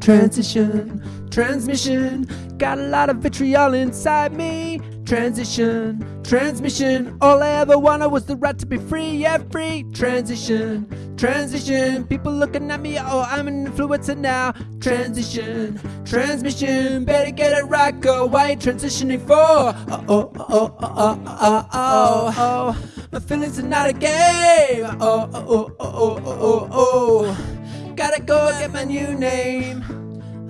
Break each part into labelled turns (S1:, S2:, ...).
S1: Transition, transmission, got a lot of vitriol inside me. Transition, transmission, all I ever wanted was the right to be free, yeah, free. Transition, transition, people looking at me, oh, I'm an influencer now. Transition, transmission, better get it right, go. Why you transitioning for? Oh, oh, oh, oh, oh, oh, oh, oh. My feelings are not a game. Oh, oh, oh, oh, oh, oh, oh. Gotta go get my new name.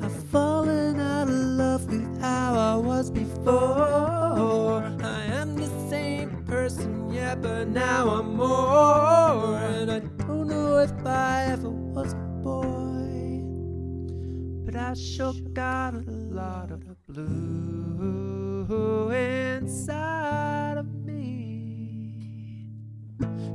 S1: I've fallen out of love with how I was before. I am the same person, yeah, but now I'm more. And I don't know if I ever was a boy, but I sure got a lot of blue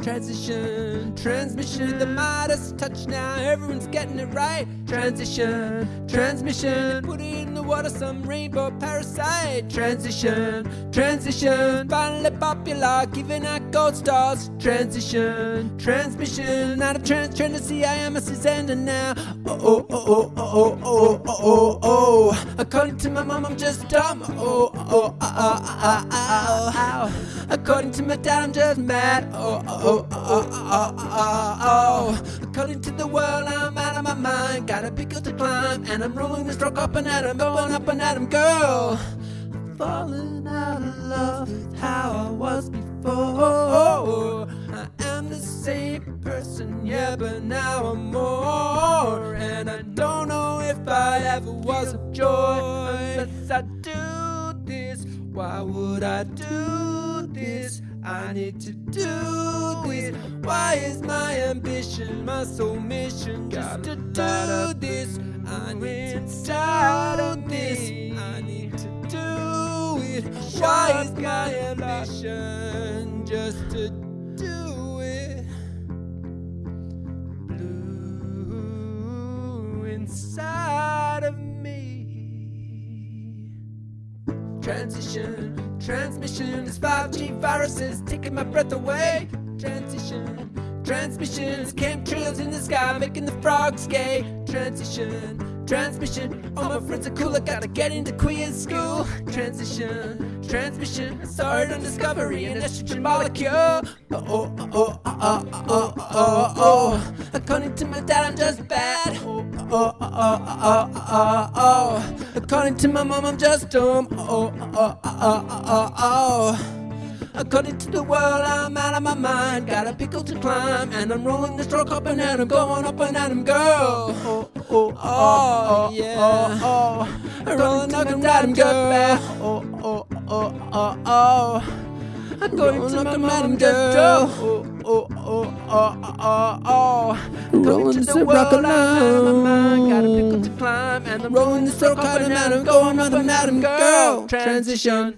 S1: Transition, transmission, the Midas touch now, everyone's getting it right. Transition, transmission, put it in the water, some rainbow parasite. Transition, transition, finally popular, giving out gold stars. Transition, transmission, not a trans, trying to see I am a Susanna now. Oh, oh, oh, oh, oh, oh, oh, oh, oh. According to my mom, I'm just dumb. Oh, oh, oh, oh, oh, oh, oh. According to my dad, I'm just mad. Oh, oh, oh, oh, oh, oh, oh. According to the world, I'm out of my mind. Got a pickle to climb, and I'm rolling this stroke up and at him, going up and at him, girl. I'm falling out of love with how I was before. I am the same person, yeah, but now I'm more. And I don't know if I ever was a joy unless I do this. Why would I do this? I need to do this. Why is my ambition, my sole mission just to do this? I need to do this. I need to do it. Why is my ambition just to do it? Blue inside of me. Transition, transmission is 5G viruses taking my breath away. Transition, transmissions, chemtrails in the sky making the frogs gay. Transition, transmission, all my friends are cool. I gotta get into queer school. Transition, transmission, I it on Discovery, an estrogen molecule. Oh, oh, oh, oh, oh, oh, oh, oh. According to my dad, I'm just bad. Oh, oh, oh, oh, oh, oh, oh. According to my mom, I'm just dumb. Oh, oh, oh, oh, oh, oh. According to the world, I'm out of my mind. Got a pickle to climb, and I'm rolling the stroke up and at him, going up and at him, girl. Oh, oh, oh, yeah. Oh, oh. I'm rolling up and at him, girl. Oh, oh, oh, oh, oh. According to my madam girl. Oh, oh, oh, oh, oh, oh. According to the world, I'm out of my mind. Got a pickle to climb, and I'm rolling the stroke up and at him, going up and at him, girl. Transition.